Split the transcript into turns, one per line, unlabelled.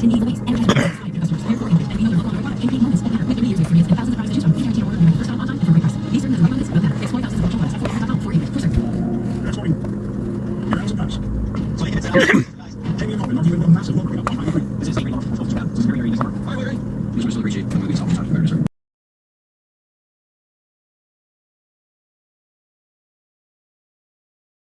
This is a massive look. This is a very, very easy part. Please appreciate the movie. It's all the time.